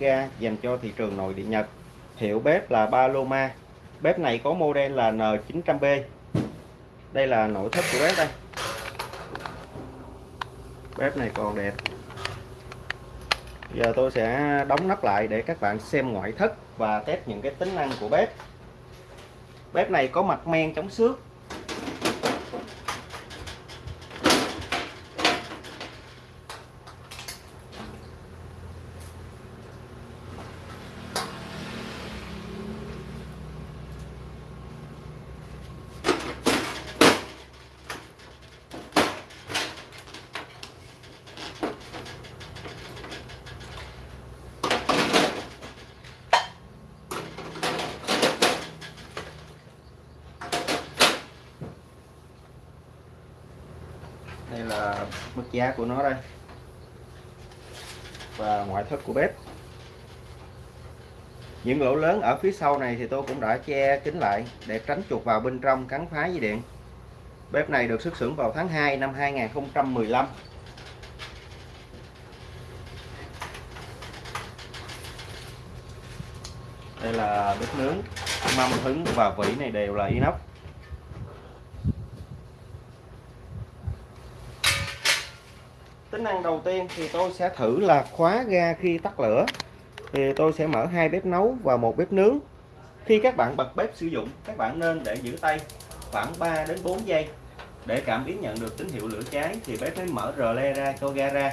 ga dành cho thị trường nội địa Nhật. Hiệu bếp là Paloma. Bếp này có model là N900B. Đây là nội thất của bếp đây. Bếp này còn đẹp. Giờ tôi sẽ đóng nắp lại để các bạn xem ngoại thất và test những cái tính năng của bếp. Bếp này có mặt men chống xước đây là mức giá của nó đây. Và ngoại thất của bếp. Những lỗ lớn ở phía sau này thì tôi cũng đã che kín lại để tránh chuột vào bên trong cắn phá dây điện. Bếp này được xuất xưởng vào tháng 2 năm 2015 đây là bếp nướng. Mâm hứng và vỉ này đều là inox. Tính năng đầu tiên thì tôi sẽ thử là khóa ga khi tắt lửa. Thì tôi sẽ mở hai bếp nấu và một bếp nướng. Khi các bạn bật bếp sử dụng, các bạn nên để giữ tay khoảng 3 đến 4 giây. Để cảm biến nhận được tín hiệu lửa cháy thì bếp mới mở rờ le ra, cho ga ra.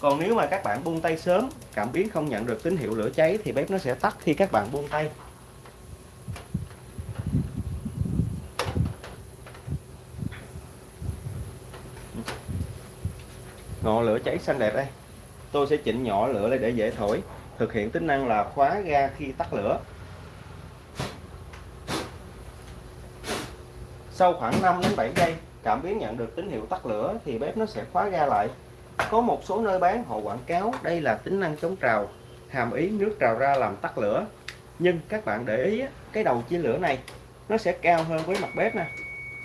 Còn nếu mà các bạn buông tay sớm, cảm biến không nhận được tín hiệu lửa cháy thì bếp nó sẽ tắt khi các bạn buông tay. Ngọn lửa cháy xanh đẹp đây. Tôi sẽ chỉnh nhỏ lửa lên để dễ thổi, thực hiện tính năng là khóa ga khi tắt lửa. Sau khoảng 5 đến 7 giây, cảm biến nhận được tín hiệu tắt lửa thì bếp nó sẽ khóa ga lại. Có một số nơi bán, họ quảng cáo đây là tính năng chống trào, hàm ý nước trào ra làm tắt lửa. Nhưng các bạn để ý cái đầu chia lửa này, nó sẽ cao hơn với mặt bếp nè.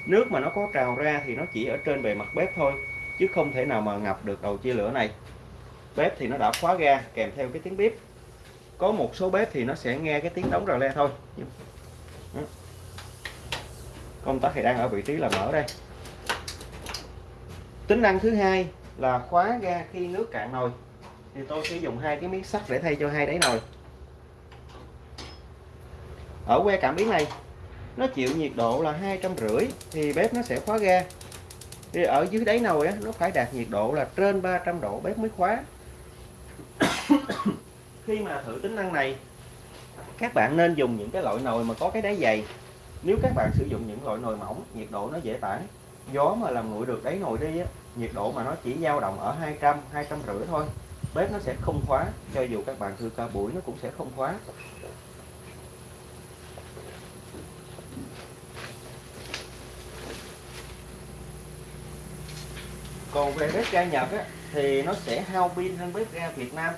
Nước mà nó có trào ra thì nó chỉ ở trên bề mặt bếp thôi chứ không thể nào mà ngập được đầu chia lửa này. Bếp thì nó đã khóa ga, kèm theo cái tiếng bếp có một số bếp thì nó sẽ nghe cái tiếng đóng rờ le thôi. Công tắc thì đang ở vị trí là mở đây. Tính năng thứ hai là khóa ga khi nước cạn nồi. Thì tôi sẽ dùng hai cái miếng sắt để thay cho hai đáy nồi. Ở que cảm biến này, nó chịu nhiệt độ là hai trăm rưỡi thì bếp nó sẽ khóa ga thì ở dưới đáy nồi á, nó phải đạt nhiệt độ là trên 300 độ bếp mới khóa. Khi mà thử tính năng này các bạn nên dùng những cái loại nồi mà có cái đáy dày. Nếu các bạn sử dụng những loại nồi mỏng nhiệt độ nó dễ tản. Gió mà làm nguội được đáy nồi đi á, nhiệt độ mà nó chỉ dao động ở 200 200 rưỡi thôi bếp nó sẽ không khóa cho dù các bạn thư ca buổi nó cũng sẽ không khóa. Còn về bếp ga Nhật á, thì nó sẽ hao pin hơn bếp ga Việt Nam.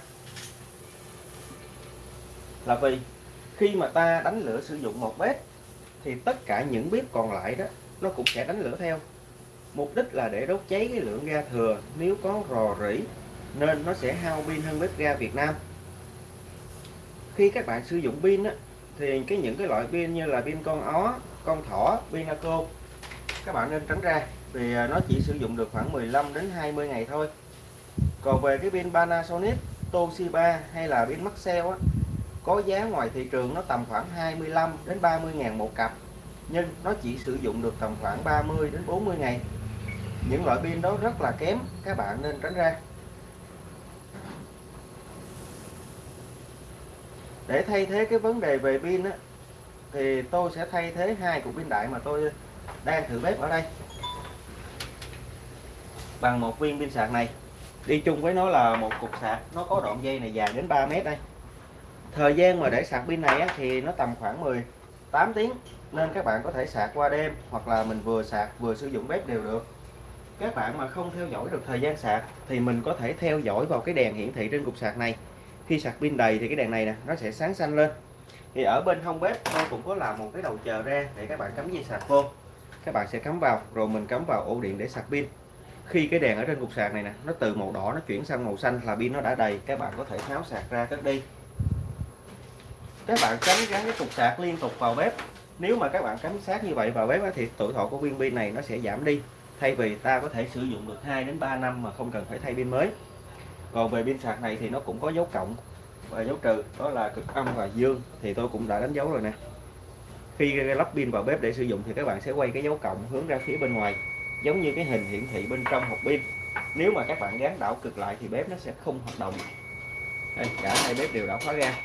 Là vì khi mà ta đánh lửa sử dụng một bếp thì tất cả những bếp còn lại đó nó cũng sẽ đánh lửa theo. Mục đích là để đốt cháy cái lượng ga thừa. Nếu có rò rỉ nên nó sẽ hao pin hơn bếp ga Việt Nam. Khi các bạn sử dụng pin á, thì cái những cái loại pin như là pin con ó con thỏ pin aco các bạn nên tránh ra thì à, nó chỉ sử dụng được khoảng 15 đến 20 ngày thôi. Còn về cái pin Panasonic Toshiba hay là pin Maxell á có giá ngoài thị trường nó tầm khoảng 25 đến 30 ngàn một cặp nhưng nó chỉ sử dụng được tầm khoảng 30 đến 40 ngày. Những loại pin đó rất là kém các bạn nên tránh ra. Để thay thế cái vấn đề về pin á, thì tôi sẽ thay thế hai cục pin đại mà tôi đang thử bếp ở đây bằng một viên pin sạc này. Đi chung với nó là một cục sạc nó có đoạn dây này dài đến 3 mét đây. Thời gian mà để sạc pin này á, thì nó tầm khoảng 18 tiếng nên các bạn có thể sạc qua đêm hoặc là mình vừa sạc vừa sử dụng bếp đều được. Các bạn mà không theo dõi được thời gian sạc thì mình có thể theo dõi vào cái đèn hiển thị trên cục sạc này. Khi sạc pin đầy thì cái đèn này nè nó sẽ sáng xanh lên. Thì ở bên hông bếp tôi cũng có làm một cái đầu chờ ra để các bạn cắm dây sạc vô. Các bạn sẽ cắm vào rồi mình cắm vào ổ điện để sạc pin khi cái đèn ở trên cục sạc này nè, nó từ màu đỏ nó chuyển sang màu xanh là pin nó đã đầy, các bạn có thể tháo sạc ra cất đi. Các bạn tránh gắn cái cục sạc liên tục vào bếp. Nếu mà các bạn cắm sát như vậy vào bếp thì tuổi thọ của viên pin này nó sẽ giảm đi. Thay vì ta có thể sử dụng được 2 đến 3 năm mà không cần phải thay pin mới. Còn về pin sạc này thì nó cũng có dấu cộng và dấu trừ, đó là cực âm và dương, thì tôi cũng đã đánh dấu rồi nè. Khi lắp pin vào bếp để sử dụng thì các bạn sẽ quay cái dấu cộng hướng ra phía bên ngoài giống như cái hình hiển thị bên trong hộp pin. Nếu mà các bạn gắn đảo cực lại thì bếp nó sẽ không hoạt động. Đây, cả hai bếp đều đã khóa ra.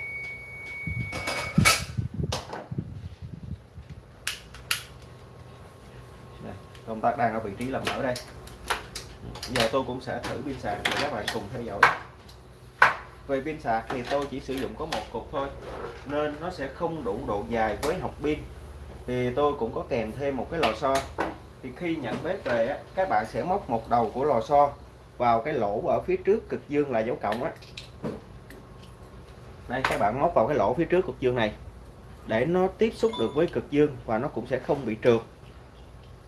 Đây, công tắc đang ở vị trí làm mở đây. Giờ tôi cũng sẽ thử pin sạc để các bạn cùng theo dõi. Về pin sạc thì tôi chỉ sử dụng có một cục thôi nên nó sẽ không đủ độ dài với học pin. Thì tôi cũng có kèm thêm một cái lò xo thì khi nhận bếp về á, các bạn sẽ móc một đầu của lò xo vào cái lỗ ở phía trước cực dương là dấu cộng á. Đây các bạn móc vào cái lỗ phía trước cực dương này để nó tiếp xúc được với cực dương và nó cũng sẽ không bị trượt.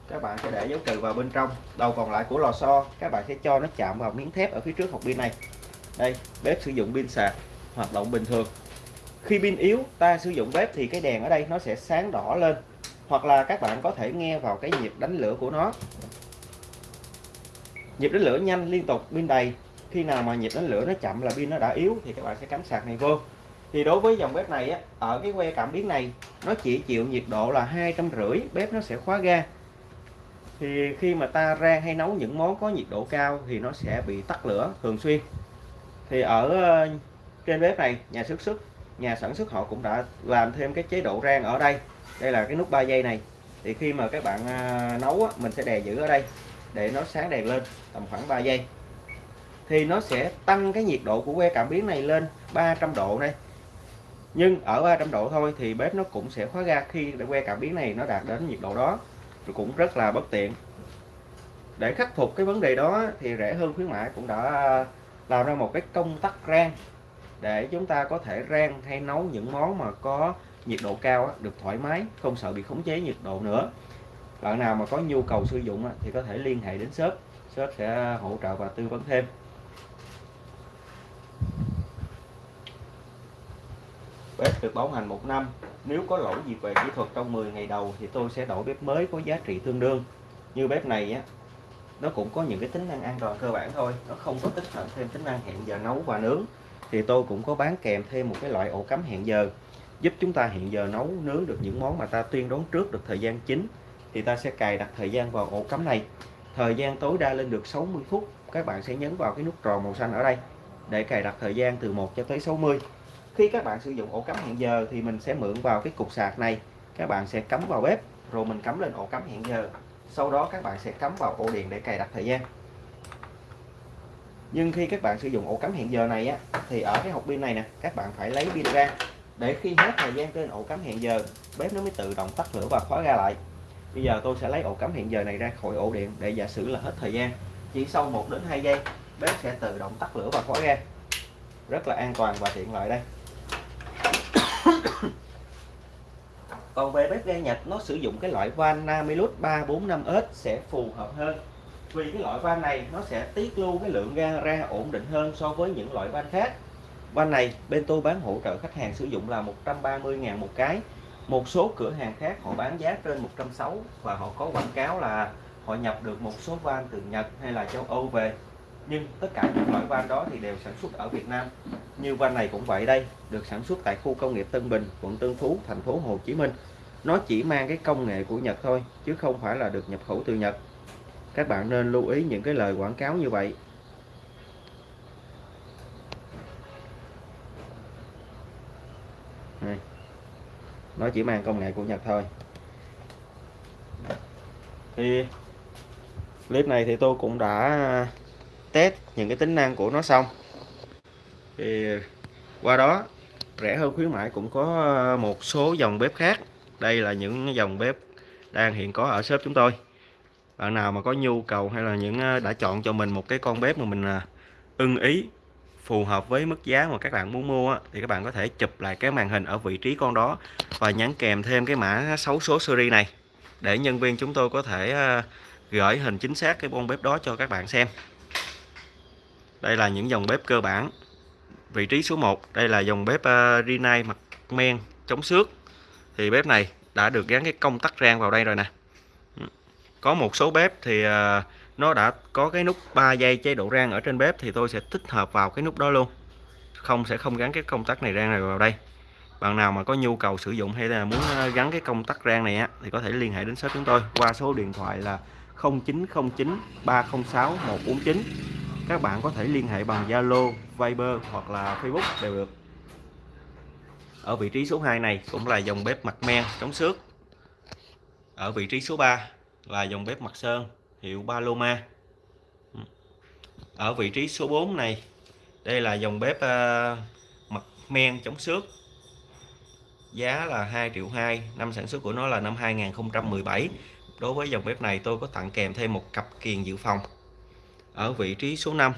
Các bạn sẽ để dấu trừ vào bên trong đầu còn lại của lò xo các bạn sẽ cho nó chạm vào miếng thép ở phía trước hộp pin này. Đây bếp sử dụng pin sạc hoạt động bình thường. Khi pin yếu ta sử dụng bếp thì cái đèn ở đây nó sẽ sáng đỏ lên hoặc là các bạn có thể nghe vào cái nhịp đánh lửa của nó. Nhịp đánh lửa nhanh liên tục pin đầy. Khi nào mà nhịp đánh lửa nó chậm là pin nó đã yếu thì các bạn sẽ cắm sạc này vô. Thì đối với dòng bếp này á, ở cái que cảm biến này nó chỉ chịu nhiệt độ là hai trăm rưỡi bếp nó sẽ khóa ga. Thì khi mà ta rang hay nấu những món có nhiệt độ cao thì nó sẽ bị tắt lửa thường xuyên. Thì ở ờ, trên bếp này nhà sản xuất nhà sản xuất họ cũng đã làm thêm cái chế độ rang ở đây đây là cái nút 3 giây này. Thì khi mà các bạn à, nấu á, mình sẽ đè giữ ở đây để nó sáng đèn lên tầm khoảng 3 giây. Thì nó sẽ tăng cái nhiệt độ của que cảm biến này lên 300 độ này nhưng ở 300 độ thôi thì bếp nó cũng sẽ khóa ga khi que cảm biến này nó đạt đến nhiệt độ đó. Rồi cũng rất là bất tiện. Để khắc phục cái vấn đề đó thì rẻ hơn khuyến mãi cũng đã làm ra một cái công tắc rang để chúng ta có thể rang hay nấu những món mà có nhiệt độ cao được thoải mái, không sợ bị khống chế nhiệt độ nữa. Bạn nào mà có nhu cầu sử dụng thì có thể liên hệ đến shop. Shop sẽ hỗ trợ và tư vấn thêm. Bếp được bảo hành một năm. Nếu có lỗi gì về kỹ thuật trong 10 ngày đầu thì tôi sẽ đổi bếp mới có giá trị tương đương. Như bếp này á, nó cũng có những cái tính năng an toàn cơ bản thôi. Nó không có tích hợp thêm tính năng hẹn giờ nấu và nướng. Thì tôi cũng có bán kèm thêm một cái loại ổ cắm hẹn giờ giúp chúng ta hiện giờ nấu nướng được những món mà ta tuyên đoán trước được thời gian chính thì ta sẽ cài đặt thời gian vào ổ cắm này. Thời gian tối đa lên được 60 phút, các bạn sẽ nhấn vào cái nút tròn màu xanh ở đây để cài đặt thời gian từ 1 cho tới 60 khi các bạn sử dụng ổ cắm hẹn giờ thì mình sẽ mượn vào cái cục sạc này, các bạn sẽ cắm vào bếp rồi mình cắm lên ổ cắm hẹn giờ. Sau đó các bạn sẽ cắm vào ổ điện để cài đặt thời gian. Nhưng khi các bạn sử dụng ổ cắm hẹn giờ này á, thì ở cái hộp pin này nè, các bạn phải lấy pin ra để khi hết thời gian trên ổ cắm hẹn giờ, bếp nó mới tự động tắt lửa và khóa ra lại. Bây giờ tôi sẽ lấy ổ cắm hẹn giờ này ra khỏi ổ điện để giả sử là hết thời gian. Chỉ sau 1 đến 2 giây, bếp sẽ tự động tắt lửa và khóa ra. Rất là an toàn và tiện lợi đây. Còn về bếp ga Nhật, nó sử dụng cái loại van Namilus 345S sẽ phù hợp hơn. Vì cái loại van này, nó sẽ tiết lưu cái lượng ga ra ổn định hơn so với những loại van khác van này bên tôi bán hỗ trợ khách hàng sử dụng là 130.000 một cái. Một số cửa hàng khác họ bán giá trên 160 và họ có quảng cáo là họ nhập được một số van từ Nhật hay là châu Âu về. Nhưng tất cả những loại van đó thì đều sản xuất ở Việt Nam. Như van này cũng vậy đây, được sản xuất tại khu công nghiệp Tân Bình, quận Tân Phú, thành phố Hồ Chí Minh. Nó chỉ mang cái công nghệ của Nhật thôi, chứ không phải là được nhập khẩu từ Nhật. Các bạn nên lưu ý những cái lời quảng cáo như vậy. Đây. nó chỉ mang công nghệ của Nhật thôi. Thì clip này thì tôi cũng đã test những cái tính năng của nó xong. Thì qua đó, rẻ hơn khuyến mãi cũng có một số dòng bếp khác. Đây là những dòng bếp đang hiện có ở shop chúng tôi. Bạn nào mà có nhu cầu hay là những ờ, đã chọn cho mình một cái con bếp mà mình ờ, ưng ý phù hợp với mức giá mà các bạn muốn mua thì các bạn có thể chụp lại cái màn hình ở vị trí con đó và nhắn kèm thêm cái mã 6 số series này để nhân viên chúng tôi có thể à, gửi hình chính xác cái con bếp đó cho các bạn xem. Đây là những dòng bếp cơ bản vị trí số 1 đây là dòng bếp à, Rinnai mặt men chống xước. Thì bếp này đã được gắn cái công tắc rang vào đây rồi nè. Có một số bếp thì uh, nó đã có cái nút 3 giây chế độ rang ở trên bếp thì tôi sẽ tích hợp vào cái nút đó luôn. Không sẽ không gắn cái công tắc này rang này vào đây. Bạn nào mà có nhu cầu sử dụng hay là muốn ờ, gắn cái công tắc rang này á thì có thể liên hệ đến shop chúng tôi qua số điện thoại là 0909 306 149 các bạn có thể liên hệ bằng Zalo, Viber hoặc là Facebook đều được. Ở vị trí số 2 này cũng là dòng bếp mặt men chống xước. Ở vị trí số 3 là dòng bếp mặt sơn hiệu Paloma. Ừ. Ở vị trí số 4 này đây là dòng bếp uh, mặt men chống xước. Giá là 2 triệu 2 năm sản xuất của nó là năm 2017 đối với dòng bếp này tôi có tặng kèm thêm một cặp kiềng dự phòng. Ở vị trí số 5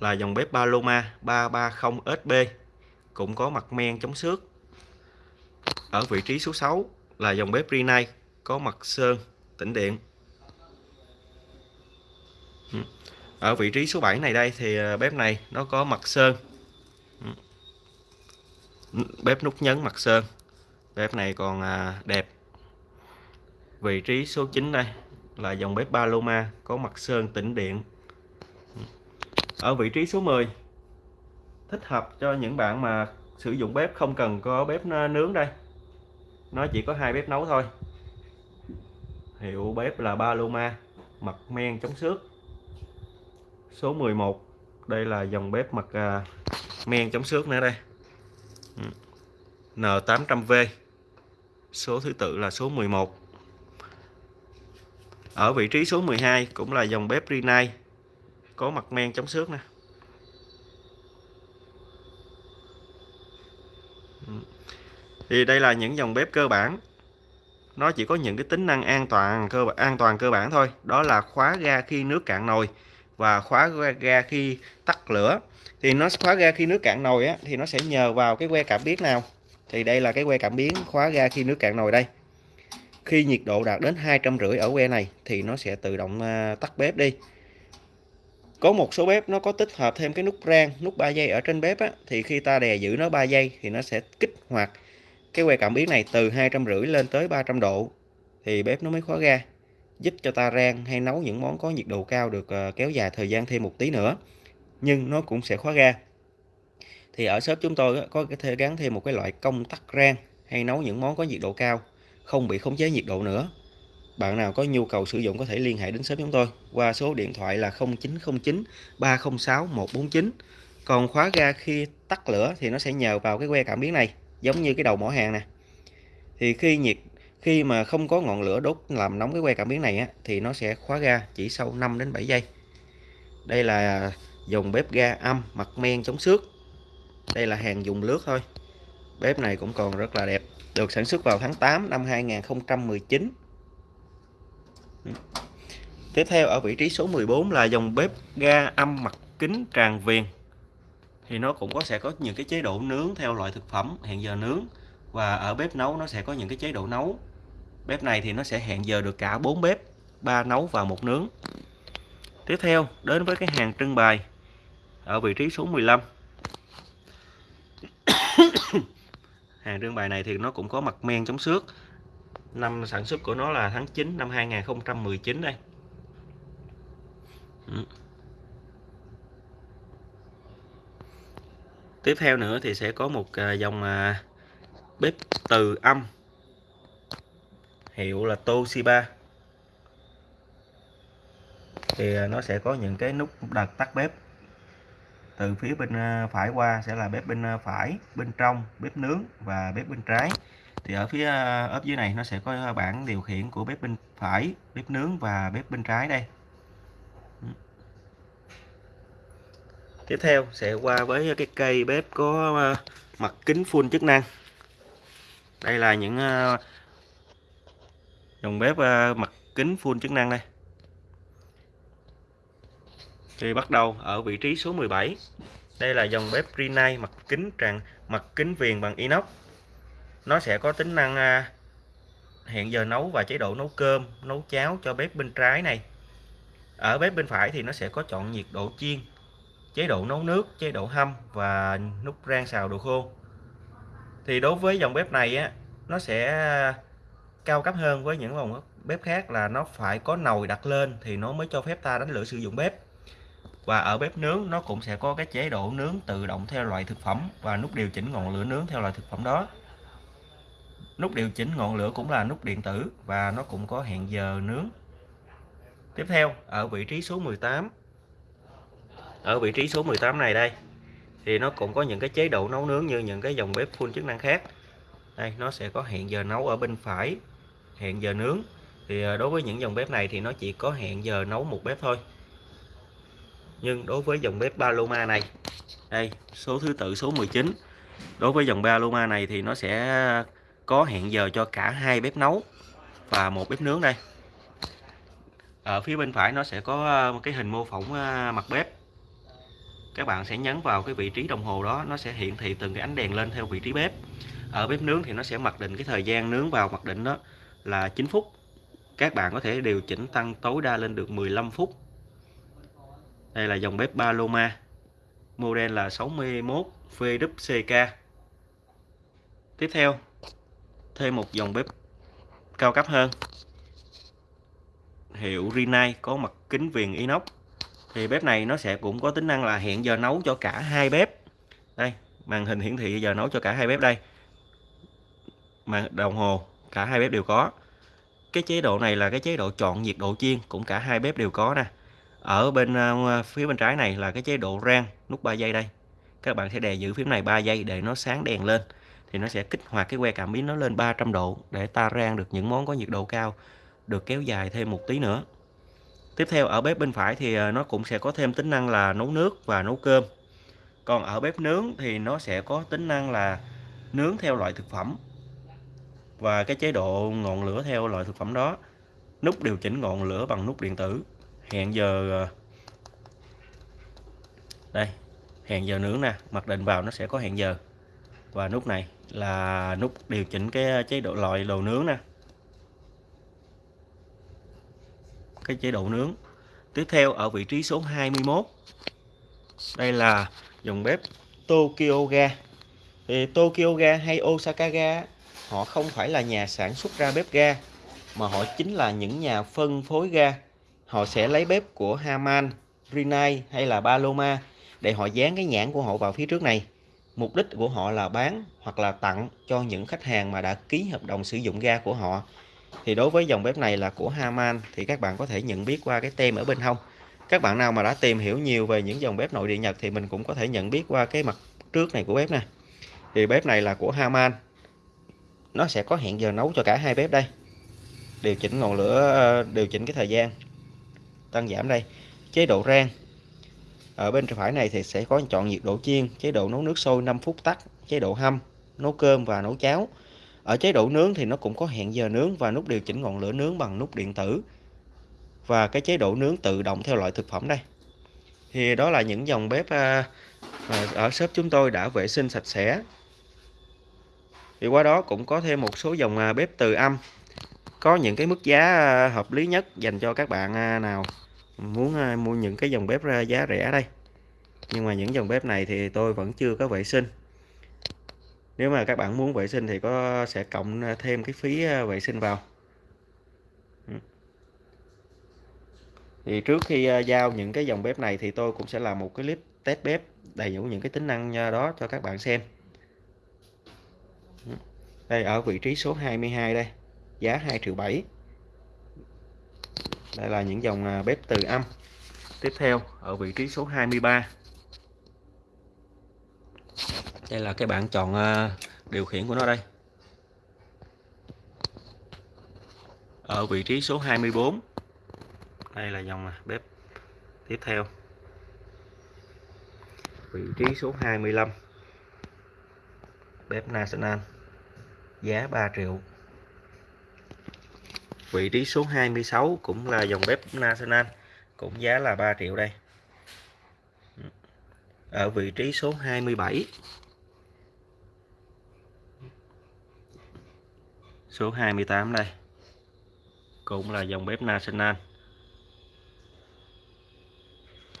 là dòng bếp Paloma 330SB cũng có mặt men chống xước. Ở vị trí số 6 là dòng bếp Rinnai có mặt sơn tĩnh điện. Ừ. ở vị trí số 7 này đây thì à, bếp này nó có mặt sơn. Ừ. Bếp nút nhấn mặt sơn. Bếp này còn à, đẹp. Vị trí số 9 đây là dòng bếp Paloma có mặt sơn tĩnh điện. Ừ. Ở vị trí số 10 thích hợp cho những bạn mà sử dụng bếp không cần có bếp à, nướng đây. Nó chỉ có hai bếp nấu thôi. Hiệu bếp là Paloma, mặt men chống xước số 11 đây là dòng bếp mặt à, men chống xước nữa đây. Ừ. N800V số thứ tự là số 11 ở vị trí số 12 cũng là dòng bếp Rinnai. Có mặt men chống xước nè. Ừ. Thì đây là những dòng bếp cơ bản. Nó chỉ có những cái tính năng an toàn cơ an toàn cơ bản thôi. Đó là khóa ga khi nước cạn nồi và khóa ga khi tắt lửa. Thì nó khóa ga khi nước cạn nồi á, thì nó sẽ nhờ vào cái que cảm biến nào? Thì đây là cái que cảm biến khóa ga khi nước cạn nồi đây. Khi nhiệt độ đạt đến hai trăm rưỡi ở que này thì nó sẽ tự động à, tắt bếp đi. Có một số bếp nó có tích hợp thêm cái nút rang nút 3 giây ở trên bếp á, thì khi ta đè giữ nó 3 giây thì nó sẽ kích hoạt cái que cảm biến này từ hai trăm rưỡi lên tới 300 độ thì bếp nó mới khóa ga giúp cho ta rang hay nấu những món có nhiệt độ cao được ờ, kéo dài thời gian thêm một tí nữa, nhưng nó cũng sẽ khóa ga. Thì ở shop chúng tôi có thể gắn thêm một cái loại công tắc rang hay nấu những món có nhiệt độ cao, không bị khống chế nhiệt độ nữa. Bạn nào có nhu cầu sử dụng có thể liên hệ đến shop chúng tôi qua số điện thoại là 0909 306 149 còn khóa ga khi tắt lửa thì nó sẽ nhờ vào cái que cảm biến này, giống như cái đầu mỏ hàng nè. Thì khi nhiệt khi mà không có ngọn lửa đốt làm nóng cái que cảm biến này á, thì nó sẽ khóa ga chỉ sau 5 đến 7 giây. Đây là dùng bếp ga âm mặt men chống xước. Đây là hàng dùng lướt thôi. Bếp này cũng còn rất là đẹp được sản xuất vào tháng 8 năm 2019 tiếp theo ở vị trí số 14 là dòng bếp ga âm mặt kính tràn viền. Thì nó cũng có sẽ có những cái chế độ nướng theo loại thực phẩm hẹn giờ nướng và ở bếp nấu nó sẽ có những cái chế độ nấu bếp này thì nó sẽ hẹn giờ được cả bốn bếp, ba nấu và một nướng. Tiếp theo, đến với cái hàng trưng bày ở vị trí số 15 hàng trưng bày này thì nó cũng có mặt men chống xước. Năm sản xuất của nó là tháng 9 năm 2019 đây. Ừ. tiếp theo nữa thì sẽ có một à, dòng à, bếp từ âm hiệu là Toshiba. Thì à, nó sẽ có những cái nút đặt tắt bếp. Từ phía bên à, phải qua sẽ là bếp bên à, phải, bên trong, bếp nướng và bếp bên trái. Thì ở phía ốp dưới này nó sẽ có bảng điều khiển của bếp bên phải, bếp nướng và bếp bên trái đây. Ừ. Tiếp theo sẽ qua với cái cây bếp có mặt kính full chức năng. Đây là những dòng bếp ờ, mặt kính full chức năng đây. Thì bắt đầu ở vị trí số 17 đây là dòng bếp Rinnai mặt kính tràn, mặt kính viền bằng inox. Nó sẽ có tính năng à, hẹn giờ nấu và chế độ nấu cơm, nấu cháo cho bếp bên trái này. Ở bếp bên phải thì nó sẽ có chọn nhiệt độ chiên, chế độ nấu nước, chế độ hâm và nút rang xào đồ khô. Thì đối với dòng bếp này á, nó sẽ cao cấp hơn với những dòng bếp khác là nó phải có nồi đặt lên thì nó mới cho phép ta đánh lửa sử dụng bếp. Và ở bếp nướng, nó cũng sẽ có cái chế độ nướng tự động theo loại thực phẩm và nút điều chỉnh ngọn lửa nướng theo loại thực phẩm đó. Nút điều chỉnh ngọn lửa cũng là nút điện tử và nó cũng có hẹn giờ nướng. Tiếp theo, ở vị trí số 18 ở vị trí số 18 này đây, thì nó cũng có những cái chế độ nấu nướng như những cái dòng bếp full chức năng khác. Đây, nó sẽ có hẹn giờ nấu ở bên phải hẹn giờ nướng. Thì à, đối với những dòng bếp này thì nó chỉ có hẹn giờ nấu một bếp thôi. Nhưng đối với dòng bếp Paloma này, đây, số thứ tự, số 19 đối với dòng Paloma này thì nó sẽ có hẹn giờ cho cả hai bếp nấu và một bếp nướng đây. Ở phía bên phải nó sẽ có một cái hình mô phỏng à, mặt bếp. Các bạn sẽ nhấn vào cái vị trí đồng hồ đó, nó sẽ hiển thị từng cái ánh đèn lên theo vị trí bếp. Ở bếp nướng thì nó sẽ mặc định cái thời gian nướng vào mặc định đó là 9 phút. Các bạn có thể điều chỉnh tăng tối đa lên được 15 phút. Đây là dòng bếp Paloma, model là 61 VWCK tiếp theo, thêm một dòng bếp cao cấp hơn. Hiệu Rinnai có mặt kính viền inox. Thì bếp này nó sẽ cũng có tính năng là hẹn giờ nấu cho cả hai bếp. Đây, màn hình hiển thị giờ nấu cho cả hai bếp đây. Màn đồng hồ cả hai bếp đều có. Cái chế độ này là cái chế độ chọn nhiệt độ chiên cũng cả hai bếp đều có nè. Ở bên uh, phía bên trái này là cái chế độ rang nút 3 giây đây. Các bạn sẽ đè giữ phím này 3 giây để nó sáng đèn lên thì nó sẽ kích hoạt cái que cảm biến nó lên 300 độ để ta rang được những món có nhiệt độ cao được kéo dài thêm một tí nữa. Tiếp theo ở bếp bên phải thì ờ, nó cũng sẽ có thêm tính năng là nấu nước và nấu cơm. Còn ở bếp nướng thì nó sẽ có tính năng là nướng theo loại thực phẩm và cái chế độ ngọn lửa theo loại thực phẩm đó. Nút điều chỉnh ngọn lửa bằng nút điện tử. Hẹn giờ ờ, đây, hẹn giờ nướng nè, mặc định vào nó sẽ có hẹn giờ. Và nút này là nút điều chỉnh cái chế độ, loại đồ nướng nè. Cái chế độ nướng. Tiếp theo ở vị trí số 21 đây là dòng bếp Tokyo Ga thì Tokyo Ga hay Osaka Ga họ không phải là nhà sản xuất ra bếp ga mà họ chính là những nhà phân phối ga. Họ sẽ lấy bếp của Haman, Rinnai hay là Paloma để họ dán cái nhãn của họ vào phía trước này. Mục đích của họ là bán hoặc là tặng cho những khách hàng mà đã ký hợp đồng sử dụng ga của họ. Thì đối với dòng bếp này là của Haman thì các bạn có thể nhận biết qua cái tem ở bên hông. Các bạn nào mà đã tìm hiểu nhiều về những dòng bếp nội địa Nhật thì mình cũng có thể nhận biết qua cái mặt trước này của bếp nè. Thì bếp này là của Haman nó sẽ có hẹn giờ nấu cho cả hai bếp đây. Điều chỉnh ngọn lửa ờ, điều chỉnh cái thời gian. Tăng giảm đây. Chế độ rang. Ở bên phải này thì sẽ có chọn nhiệt độ chiên, chế độ nấu nước sôi 5 phút tắt, chế độ hâm, nấu cơm và nấu cháo. Ở chế độ nướng thì nó cũng có hẹn giờ nướng và nút điều chỉnh ngọn lửa nướng bằng nút điện tử. Và cái chế độ nướng tự động theo loại thực phẩm đây. Thì đó là những dòng bếp ờ, ở shop chúng tôi đã vệ sinh sạch sẽ thì qua đó cũng có thêm một số dòng à, bếp từ âm. Có những cái mức giá à, hợp lý nhất dành cho các bạn à, nào muốn mua những cái dòng bếp giá rẻ đây. Nhưng mà những dòng bếp này thì tôi vẫn chưa có vệ sinh. Nếu mà các bạn muốn vệ sinh thì có, sẽ cộng thêm cái phí vệ sinh vào. Thì trước khi giao những cái dòng bếp này thì tôi cũng sẽ làm một cái clip test bếp, đầy đủ những cái tính năng đó cho các bạn xem đây, ở vị trí số 22 đây, giá 2 triệu 7 đây là những dòng à, bếp từ âm. Tiếp theo, ở vị trí số 23 đây là cái bảng chọn à, điều khiển của nó đây. Ở vị trí số 24 đây là dòng à, bếp tiếp theo. Vị trí số 25 bếp National giá 3 triệu. Vị trí số 26 cũng là dòng bếp National, cũng giá là 3 triệu đây. Ở vị trí số 27 số 28 đây, cũng là dòng bếp National.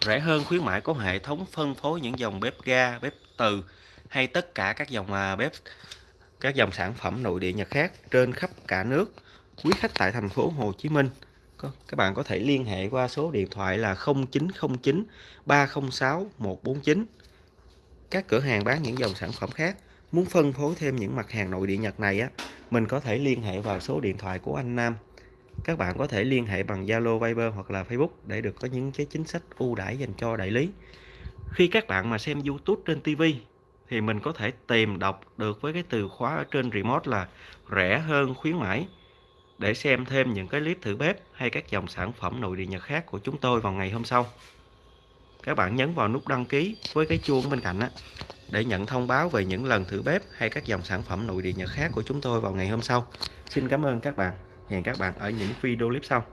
Rẻ hơn khuyến mãi có hệ thống phân phối những dòng bếp ga, bếp từ hay tất cả các dòng à, bếp các dòng sản phẩm nội địa Nhật khác trên khắp cả nước. Quý khách tại thành phố Hồ Chí Minh, các bạn có thể liên hệ qua số điện thoại là 0909 306 149. Các cửa hàng bán những dòng sản phẩm khác muốn phân phối thêm những mặt hàng nội địa Nhật này á, mình có thể liên hệ vào số điện thoại của anh Nam. Các bạn có thể liên hệ bằng Zalo, Viber hoặc là Facebook để được có những cái chính sách ưu đãi dành cho đại lý. Khi các bạn mà xem YouTube trên TV thì mình có thể tìm đọc được với cái từ khóa ở trên remote là rẻ hơn khuyến mãi để xem thêm những cái clip thử bếp hay các dòng sản phẩm nội địa Nhật khác của chúng tôi vào ngày hôm sau. Các bạn nhấn vào nút đăng ký với cái chuông bên cạnh á, để nhận thông báo về những lần thử bếp hay các dòng sản phẩm nội địa Nhật khác của chúng tôi vào ngày hôm sau. Xin cảm ơn các bạn. Hẹn các bạn ở những video clip sau.